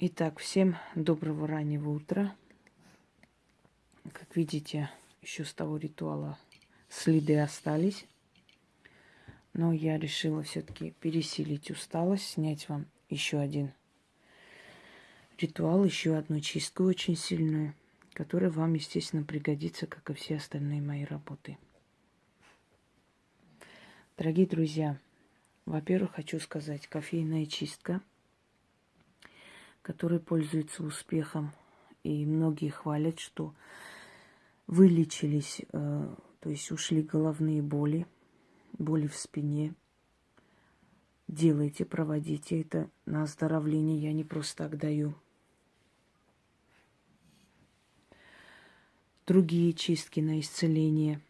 Итак, всем доброго раннего утра. Как видите, еще с того ритуала следы остались. Но я решила все-таки пересилить усталость, снять вам еще один ритуал, еще одну чистку очень сильную, которая вам, естественно, пригодится, как и все остальные мои работы. Дорогие друзья, во-первых, хочу сказать, кофейная чистка – который пользуется успехом. И многие хвалят, что вылечились, э, то есть ушли головные боли, боли в спине. Делайте, проводите это на оздоровление. Я не просто так даю. Другие чистки на исцеление.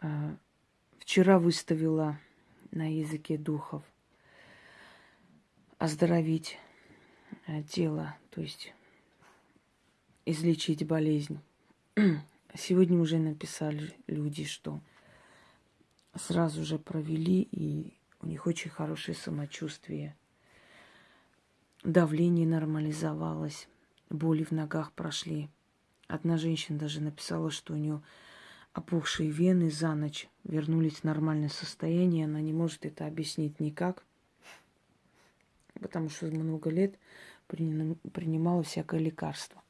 Э, вчера выставила на языке духов – оздоровить э, тело, то есть излечить болезнь. Сегодня уже написали люди, что сразу же провели, и у них очень хорошее самочувствие. Давление нормализовалось, боли в ногах прошли. Одна женщина даже написала, что у нее опухшие вены за ночь вернулись в нормальное состояние. Она не может это объяснить никак – потому что много лет принимала всякое лекарство.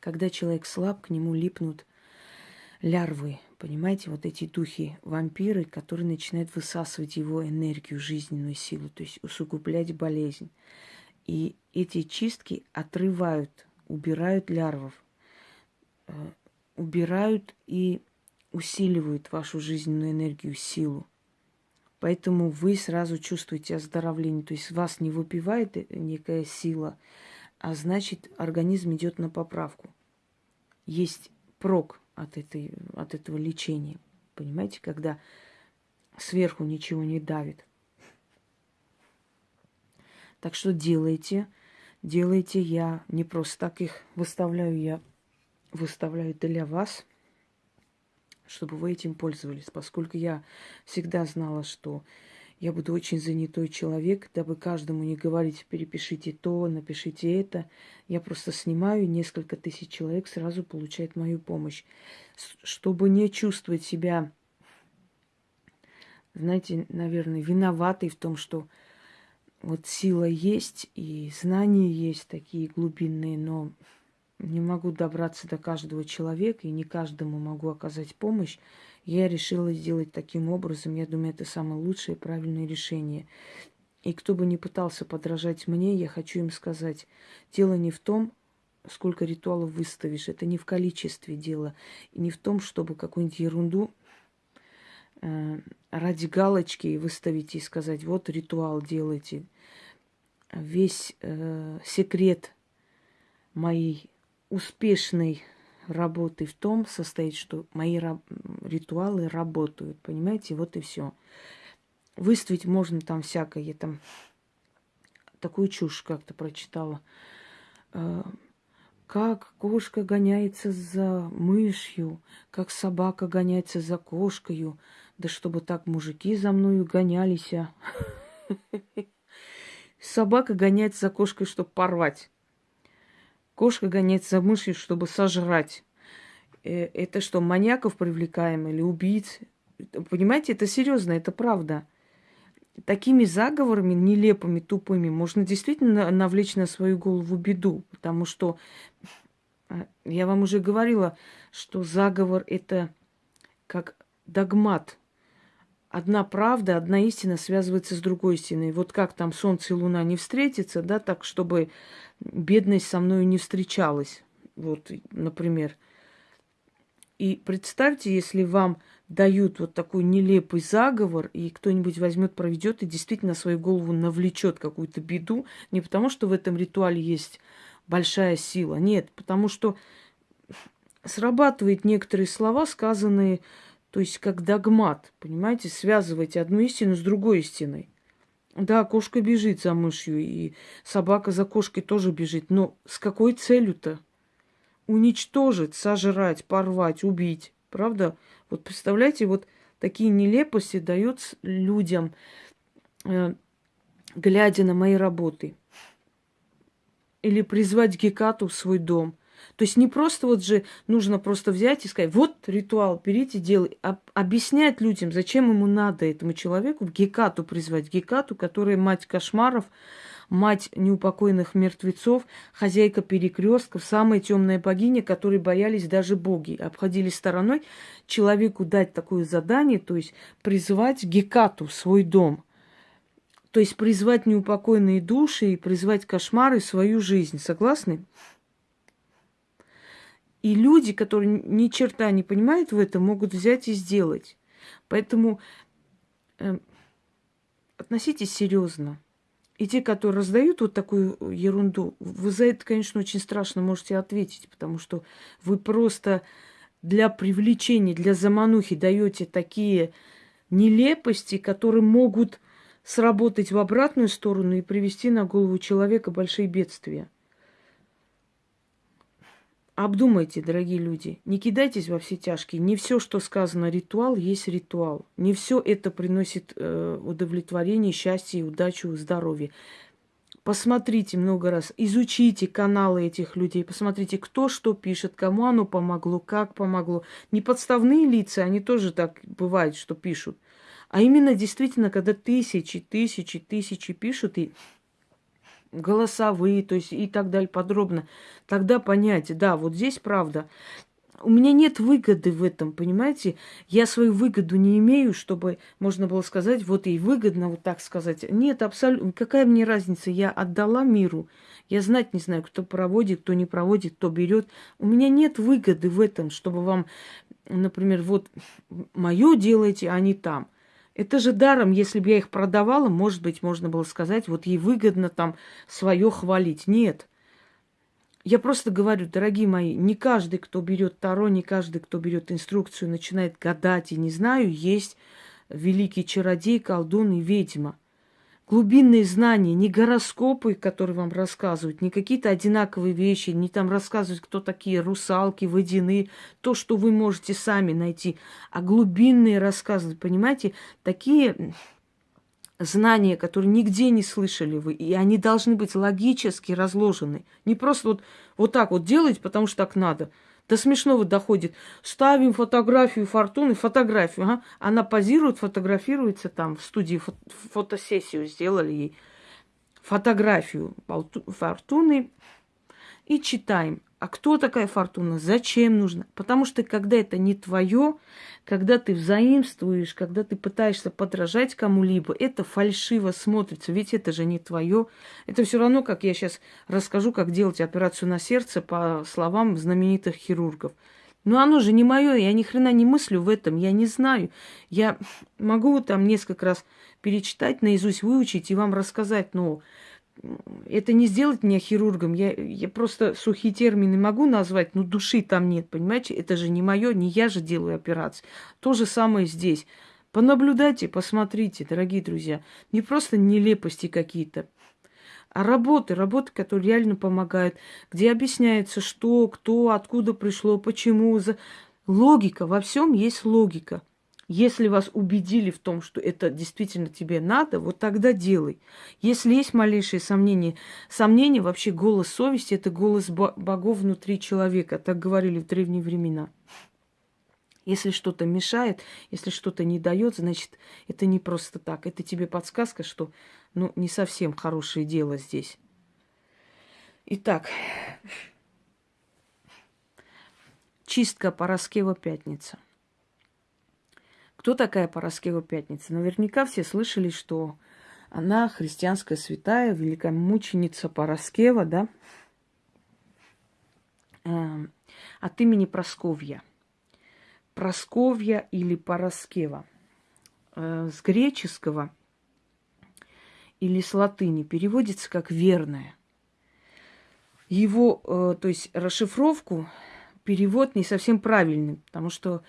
Когда человек слаб, к нему липнут лярвы, понимаете, вот эти духи, вампиры, которые начинают высасывать его энергию, жизненную силу, то есть усугублять болезнь. И эти чистки отрывают, убирают лярвов, э, убирают и усиливают вашу жизненную энергию, силу. Поэтому вы сразу чувствуете оздоровление. То есть вас не выпивает э, некая сила, а значит организм идет на поправку. Есть прок от, этой, от этого лечения. Понимаете, когда сверху ничего не давит. Так что делайте, делайте. Я не просто так их выставляю, я выставляю для вас – чтобы вы этим пользовались, поскольку я всегда знала, что я буду очень занятой человек, дабы каждому не говорить, перепишите то, напишите это. Я просто снимаю, несколько тысяч человек сразу получает мою помощь. Чтобы не чувствовать себя, знаете, наверное, виноватой в том, что вот сила есть и знания есть такие глубинные, но не могу добраться до каждого человека и не каждому могу оказать помощь, я решила сделать таким образом. Я думаю, это самое лучшее и правильное решение. И кто бы ни пытался подражать мне, я хочу им сказать, дело не в том, сколько ритуалов выставишь, это не в количестве дела, и не в том, чтобы какую-нибудь ерунду э, ради галочки выставить и сказать, вот ритуал делайте. Весь э, секрет моей успешной работы в том состоит, что мои ритуалы работают, понимаете, вот и все. Выставить можно там всякое, я там такую чушь как-то прочитала. Э, как кошка гоняется за мышью, как собака гоняется за кошкою, да чтобы так мужики за мною гонялись. А. Собака гоняется за кошкой, чтобы порвать. Кошка гоняется за мышью, чтобы сожрать. Э, это что, маньяков привлекаем или убийц? Понимаете, это серьезно, это правда. Такими заговорами нелепыми, тупыми можно действительно навлечь на свою голову беду, потому что а, я вам уже говорила, что заговор это как догмат. Одна правда, одна истина связывается с другой истиной. Вот как там солнце и луна не встретятся, да, так, чтобы бедность со мной не встречалась. Вот, например. И представьте, если вам дают вот такой нелепый заговор, и кто-нибудь возьмет, проведет и действительно свою голову навлечет какую-то беду, не потому что в этом ритуале есть большая сила, нет, потому что срабатывают некоторые слова, сказанные, то есть как догмат, понимаете, связываете одну истину с другой истиной. Да, кошка бежит за мышью, и собака за кошкой тоже бежит. Но с какой целью-то? Уничтожить, сожрать, порвать, убить. Правда? Вот представляете, вот такие нелепости дают людям э, глядя на мои работы. Или призвать Гекату в свой дом. То есть не просто вот же нужно просто взять и сказать, вот ритуал, берите, делай. А объяснять людям, зачем ему надо этому человеку, Гекату призвать. Гекату, которая мать кошмаров, мать неупокоенных мертвецов, хозяйка перекрестков, самая темная богиня, которой боялись даже боги, обходили стороной человеку дать такое задание, то есть призвать Гекату в свой дом. То есть призвать неупокоенные души и призвать кошмары в свою жизнь. Согласны? И люди, которые ни черта не понимают в этом, могут взять и сделать. Поэтому э, относитесь серьезно. И те, которые раздают вот такую ерунду, вы за это, конечно, очень страшно можете ответить, потому что вы просто для привлечения, для заманухи даете такие нелепости, которые могут сработать в обратную сторону и привести на голову человека большие бедствия. Обдумайте, дорогие люди, не кидайтесь во все тяжкие. Не все, что сказано ритуал, есть ритуал. Не все это приносит э, удовлетворение, счастье, удачу, здоровье. Посмотрите много раз, изучите каналы этих людей, посмотрите, кто что пишет, кому оно помогло, как помогло. Не подставные лица, они тоже так бывает, что пишут. А именно действительно, когда тысячи, тысячи, тысячи пишут, и голосовые, то есть и так далее подробно, тогда понять, да, вот здесь правда. У меня нет выгоды в этом, понимаете? Я свою выгоду не имею, чтобы можно было сказать, вот ей выгодно, вот так сказать. Нет, абсолютно. Какая мне разница? Я отдала миру. Я знать не знаю, кто проводит, кто не проводит, кто берет. У меня нет выгоды в этом, чтобы вам, например, вот мое делаете, а не там. Это же даром, если бы я их продавала, может быть, можно было сказать, вот ей выгодно там свое хвалить. Нет. Я просто говорю, дорогие мои, не каждый, кто берет Таро, не каждый, кто берет инструкцию, начинает гадать и не знаю, есть великий чародей, колдун и ведьма – глубинные знания, не гороскопы, которые вам рассказывают, не какие-то одинаковые вещи, не там рассказывают, кто такие русалки, водяные, то, что вы можете сами найти, а глубинные рассказы, понимаете, такие знания, которые нигде не слышали вы, и они должны быть логически разложены. Не просто вот, вот так вот делать, потому что так надо – до смешного доходит. Ставим фотографию Фортуны, фотографию. Ага. Она позирует, фотографируется там в студии, фото фотосессию сделали ей. Фотографию Фортуны и читаем. А кто такая фортуна? Зачем нужно? Потому что когда это не твое, когда ты взаимствуешь, когда ты пытаешься подражать кому-либо, это фальшиво смотрится, ведь это же не твое. Это все равно, как я сейчас расскажу, как делать операцию на сердце по словам знаменитых хирургов. Но оно же не мое, я ни хрена не мыслю в этом, я не знаю. Я могу там несколько раз перечитать, наизусть выучить и вам рассказать, но это не сделать меня хирургом. Я, я просто сухие термины могу назвать, но души там нет, понимаете? Это же не мое, не я же делаю операции. То же самое здесь. Понаблюдайте, посмотрите, дорогие друзья. Не просто нелепости какие-то, а работы, работы, которые реально помогают, где объясняется, что, кто, откуда пришло, почему. За... Логика, во всем есть логика. Если вас убедили в том, что это действительно тебе надо, вот тогда делай. Если есть малейшие сомнения, сомнения вообще голос совести – это голос богов внутри человека, так говорили в древние времена. Если что-то мешает, если что-то не дает, значит, это не просто так. Это тебе подсказка, что ну, не совсем хорошее дело здесь. Итак, чистка Пороскева пятница – кто такая Пороскева Пятница? Наверняка все слышали, что она христианская святая, великая мученица Пороскева, да? Эм, от имени Просковья. Просковья или Пороскева. Э, с греческого или с латыни переводится как верная. Его, э, то есть расшифровку, перевод не совсем правильный, потому что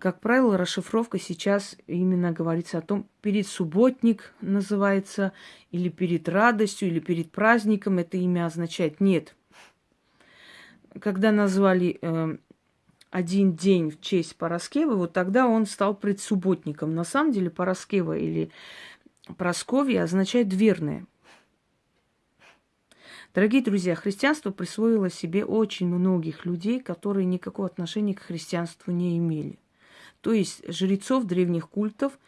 как правило, расшифровка сейчас именно говорится о том, перед субботник называется, или перед радостью, или перед праздником это имя означает. Нет. Когда назвали э, один день в честь Пороскева, вот тогда он стал предсубботником. На самом деле Пороскева или Просковья означает верная. Дорогие друзья, христианство присвоило себе очень многих людей, которые никакого отношения к христианству не имели. То есть жрецов древних культов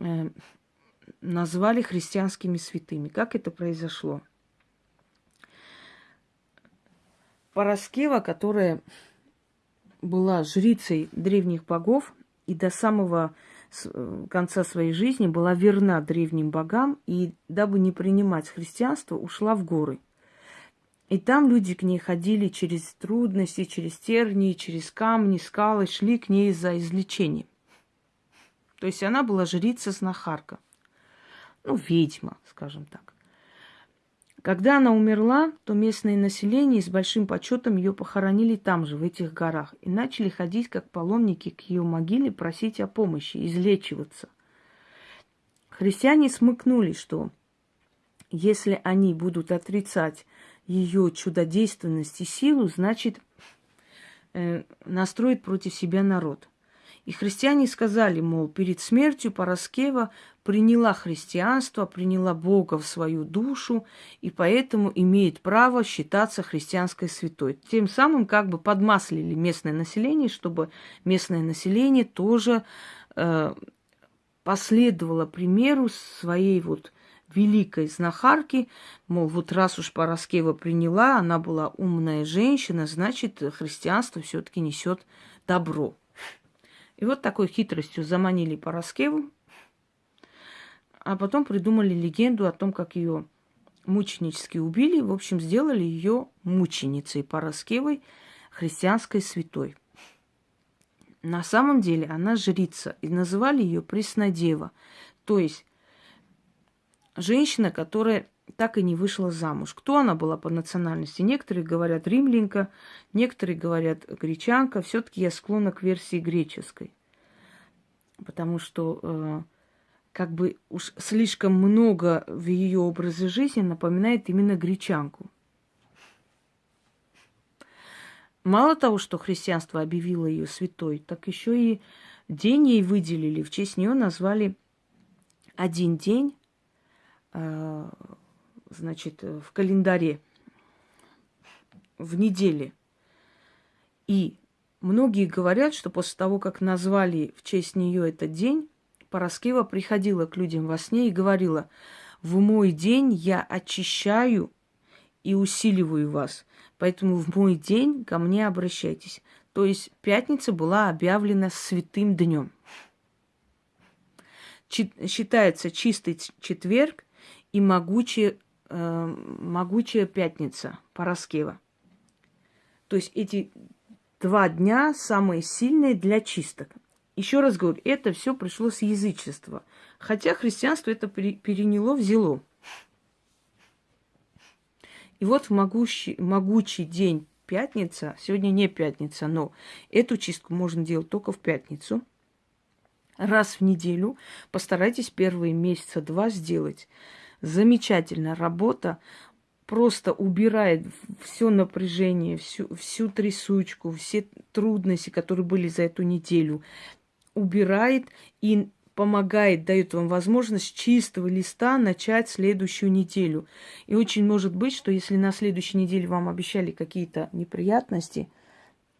э, назвали христианскими святыми. Как это произошло? Параскева, которая была жрицей древних богов и до самого э, конца своей жизни была верна древним богам и, дабы не принимать христианство, ушла в горы. И там люди к ней ходили через трудности, через тернии, через камни, скалы, шли к ней за излечением. То есть она была жрица-знахарка. Ну, ведьма, скажем так. Когда она умерла, то местное население с большим почетом ее похоронили там же, в этих горах, и начали ходить как паломники к ее могиле, просить о помощи, излечиваться. Христиане смыкнули, что если они будут отрицать ее чудодейственность и силу, значит, э, настроит против себя народ. И христиане сказали, мол, перед смертью Параскева приняла христианство, приняла Бога в свою душу, и поэтому имеет право считаться христианской святой. Тем самым как бы подмаслили местное население, чтобы местное население тоже э, последовало примеру своей вот великой знахарки, мол, вот раз уж Параскева приняла, она была умная женщина, значит, христианство все-таки несет добро. И вот такой хитростью заманили Параскеву, а потом придумали легенду о том, как ее мученически убили. В общем, сделали ее мученицей Параскевой, христианской святой. На самом деле она жрица, и называли ее Преснодева. То есть женщина, которая так и не вышла замуж. Кто она была по национальности? Некоторые говорят римлянка, некоторые говорят гречанка. Все-таки я склонна к версии греческой. Потому что э, как бы уж слишком много в ее образе жизни напоминает именно гречанку. Мало того, что христианство объявило ее святой, так еще и день ей выделили. В честь нее назвали один день значит, в календаре в неделе. И многие говорят, что после того, как назвали в честь нее этот день, Пороскева приходила к людям во сне и говорила, в мой день я очищаю и усиливаю вас, поэтому в мой день ко мне обращайтесь. То есть пятница была объявлена святым днем. Считается чистый четверг и могучая, э, могучая пятница Пороскева. То есть эти два дня самые сильные для чисток. Еще раз говорю, это все пришло с язычества. Хотя христианство это переняло, взяло. И вот в могущий, могучий день пятница, сегодня не пятница, но эту чистку можно делать только в пятницу. Раз в неделю постарайтесь первые месяца два сделать замечательная работа, просто убирает все напряжение, всю, всю трясучку, все трудности, которые были за эту неделю, убирает и помогает, дает вам возможность чистого листа начать следующую неделю. И очень может быть, что если на следующей неделе вам обещали какие-то неприятности,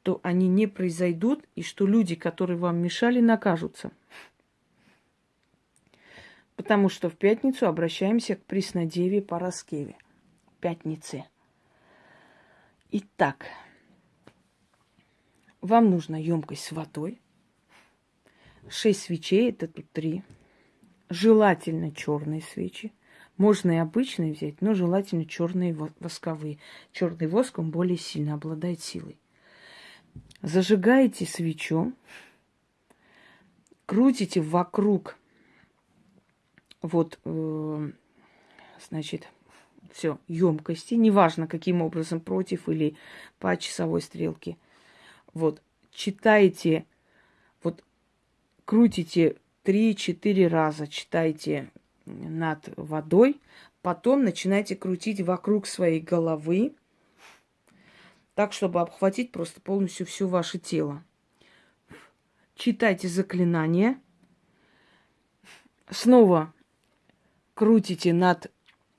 то они не произойдут, и что люди, которые вам мешали, накажутся потому что в пятницу обращаемся к Преснодеве Пороскеве. Пятнице. Итак, вам нужна емкость с водой. Шесть свечей, это тут три. Желательно черные свечи. Можно и обычные взять, но желательно черные восковые. Черный воск, он более сильно обладает силой. Зажигаете свечу, крутите вокруг вот, э, значит, все, емкости, неважно каким образом, против или по часовой стрелке. Вот, читайте, вот, крутите 3-4 раза, читайте над водой, потом начинайте крутить вокруг своей головы, так, чтобы обхватить просто полностью все ваше тело. Читайте заклинания. Снова крутите над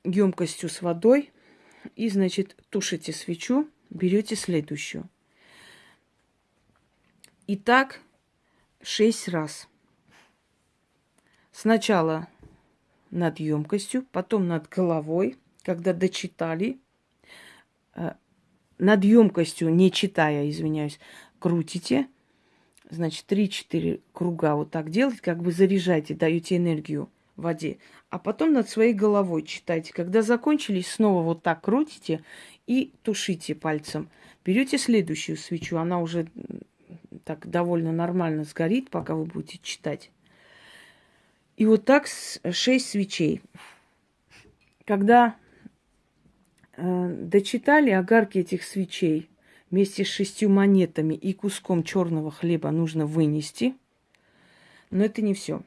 емкостью с водой и, значит, тушите свечу, берете следующую. И так шесть раз. Сначала над емкостью, потом над головой, когда дочитали, э, над емкостью, не читая, извиняюсь, крутите, значит, 3-4 круга вот так делать, как бы заряжайте, даете энергию в воде. А потом над своей головой читайте. Когда закончились, снова вот так крутите и тушите пальцем. Берете следующую свечу, она уже так довольно нормально сгорит, пока вы будете читать. И вот так шесть свечей. Когда э, дочитали огарки этих свечей вместе с шестью монетами и куском черного хлеба нужно вынести. Но это не все.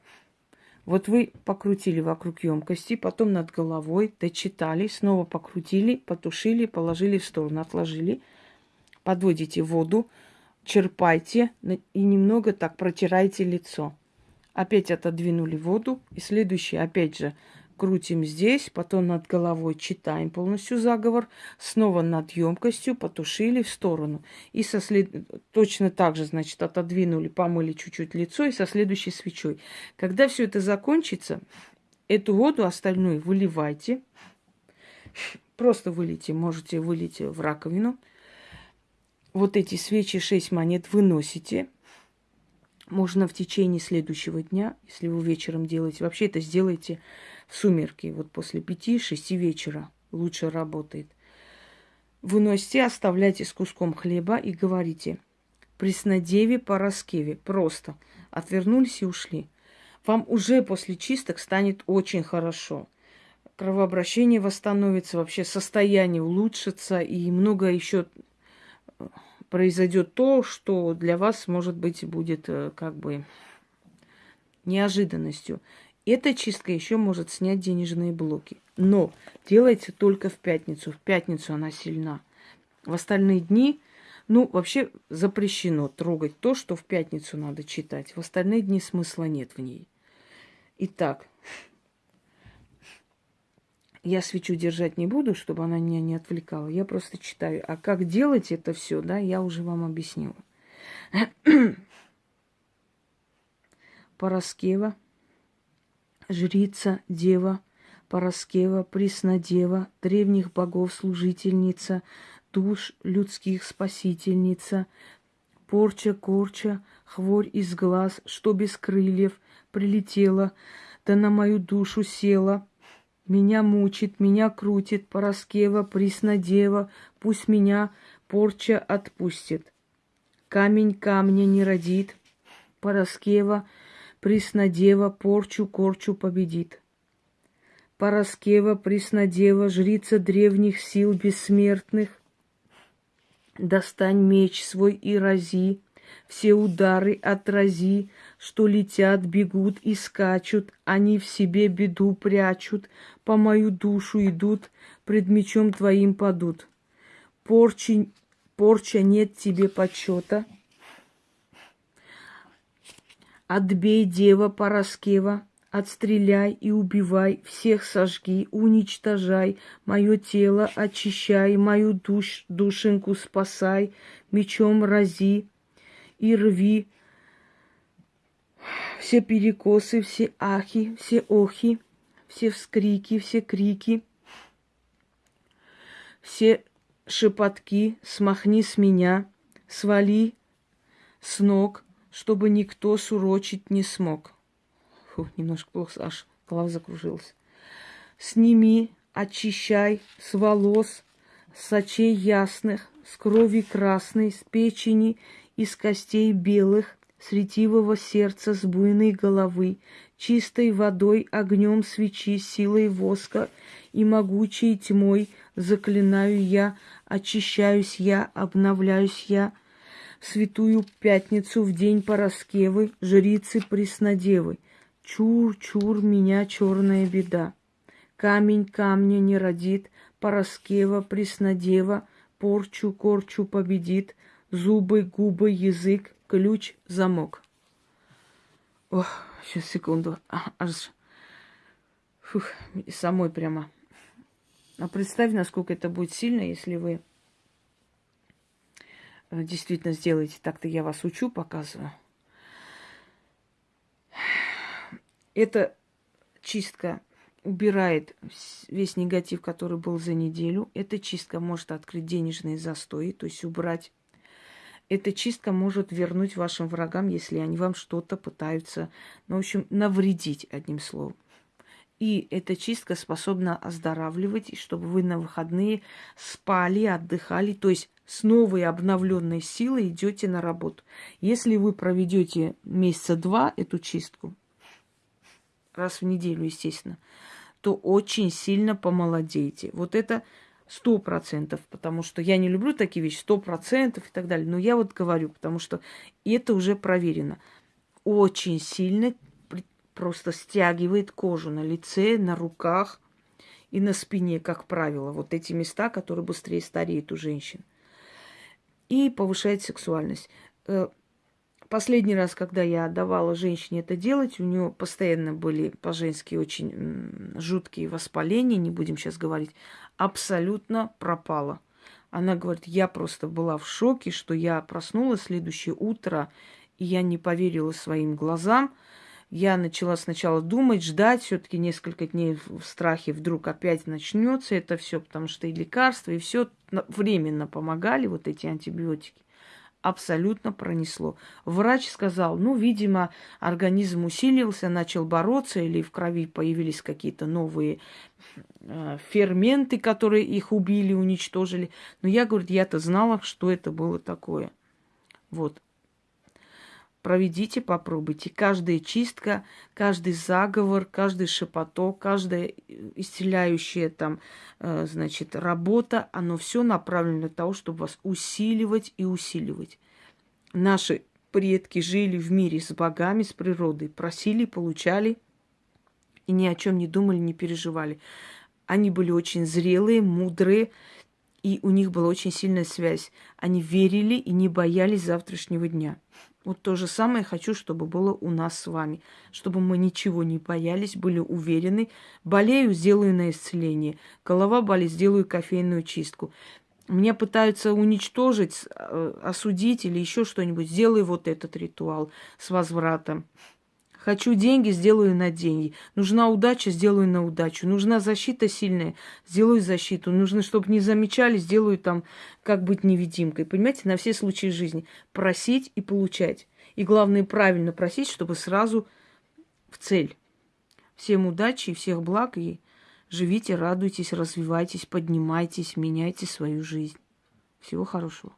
Вот вы покрутили вокруг емкости, потом над головой, дочитали, снова покрутили, потушили, положили в сторону, отложили. Подводите воду, черпайте и немного так протирайте лицо. Опять отодвинули воду. И следующий, опять же, крутим здесь, потом над головой читаем полностью заговор, снова над емкостью потушили в сторону. И со след... точно так же, значит, отодвинули, помыли чуть-чуть лицо и со следующей свечой. Когда все это закончится, эту воду остальную выливайте. Просто вылейте, можете вылить в раковину. Вот эти свечи, 6 монет выносите – можно в течение следующего дня, если вы вечером делаете, вообще это сделайте в сумерки, вот после пяти-шести вечера лучше работает. Выносите, оставляйте с куском хлеба и говорите «Преснодеве Пороскеве». Просто отвернулись и ушли. Вам уже после чисток станет очень хорошо. Кровообращение восстановится, вообще состояние улучшится и много еще произойдет то, что для вас, может быть, будет э, как бы неожиданностью. Эта чистка еще может снять денежные блоки. Но делайте только в пятницу. В пятницу она сильна. В остальные дни, ну, вообще запрещено трогать то, что в пятницу надо читать. В остальные дни смысла нет в ней. Итак, я свечу держать не буду, чтобы она меня не отвлекала. Я просто читаю. А как делать это все, да, я уже вам объяснила. Пороскева, жрица, дева, Пороскева, Преснодева, древних богов служительница, душ людских спасительница, порча, корча, хворь из глаз, что без крыльев, прилетела, да на мою душу села, меня мучит, меня крутит, Пороскева, Преснодева, пусть меня порча отпустит. Камень камня не родит, Пороскева, Преснодева, порчу корчу победит. Пороскева, Преснодева, жрица древних сил бессмертных, Достань меч свой и рази, все удары отрази, что летят, бегут и скачут, они в себе беду прячут, по мою душу идут, пред мечом твоим падут. Порчи, порча нет тебе почета. Отбей, дева Пороскева, отстреляй и убивай, всех сожги, уничтожай, мое тело очищай, мою душ, душеньку спасай, мечом рази, и рви все перекосы, все ахи, все охи, все вскрики, все крики, все шепотки, смахни с меня, свали с ног, чтобы никто сурочить не смог. Фу, немножко плохо, аж голова закружилась. Сними, очищай с волос, с очей ясных, с крови красной, с печени из костей белых, с ретивого сердца, с буйной головы, чистой водой, огнем свечи, силой воска и могучей тьмой заклинаю я, очищаюсь я, обновляюсь я, в святую пятницу, в день Пороскевы, жрицы Преснодевы. Чур, чур, меня черная беда. Камень камня не родит, Пороскева, Преснодева, порчу, корчу победит, зубы, губы, язык, ключ, замок. Ох, сейчас секунду. Аж Фух, самой прямо. А представь, насколько это будет сильно, если вы э, действительно сделаете. Так-то я вас учу, показываю. Эта чистка убирает весь негатив, который был за неделю. Эта чистка может открыть денежные застои, то есть убрать. Эта чистка может вернуть вашим врагам, если они вам что-то пытаются, ну, в общем, навредить, одним словом. И эта чистка способна оздоравливать, чтобы вы на выходные спали, отдыхали, то есть с новой обновленной силой идете на работу. Если вы проведете месяца два эту чистку, раз в неделю, естественно, то очень сильно помолодеете. Вот это сто процентов, потому что я не люблю такие вещи, сто процентов и так далее. Но я вот говорю, потому что это уже проверено. Очень сильно просто стягивает кожу на лице, на руках и на спине, как правило. Вот эти места, которые быстрее стареют у женщин. И повышает сексуальность. Последний раз, когда я давала женщине это делать, у нее постоянно были по-женски очень жуткие воспаления, не будем сейчас говорить, абсолютно пропала. Она говорит, я просто была в шоке, что я проснулась следующее утро, и я не поверила своим глазам. Я начала сначала думать, ждать, все-таки несколько дней в страхе вдруг опять начнется это все, потому что и лекарства, и все временно помогали, вот эти антибиотики абсолютно пронесло. Врач сказал, ну, видимо, организм усилился, начал бороться, или в крови появились какие-то новые э, ферменты, которые их убили, уничтожили. Но я, говорю, я-то знала, что это было такое. Вот проведите, попробуйте. Каждая чистка, каждый заговор, каждый шепоток, каждая исцеляющая там, э, значит, работа, оно все направлено для того, чтобы вас усиливать и усиливать. Наши предки жили в мире с богами, с природой, просили, получали и ни о чем не думали, не переживали. Они были очень зрелые, мудрые, и у них была очень сильная связь. Они верили и не боялись завтрашнего дня. Вот то же самое хочу, чтобы было у нас с вами. Чтобы мы ничего не боялись, были уверены. Болею, сделаю на исцеление. Голова болит, сделаю кофейную чистку. Меня пытаются уничтожить, э, осудить или еще что-нибудь. Сделай вот этот ритуал с возвратом. Хочу деньги, сделаю на деньги. Нужна удача, сделаю на удачу. Нужна защита сильная, сделаю защиту. Нужно, чтобы не замечали, сделаю там, как быть невидимкой. Понимаете, на все случаи жизни. Просить и получать. И главное, правильно просить, чтобы сразу в цель. Всем удачи и всех благ. И живите, радуйтесь, развивайтесь, поднимайтесь, меняйте свою жизнь. Всего хорошего.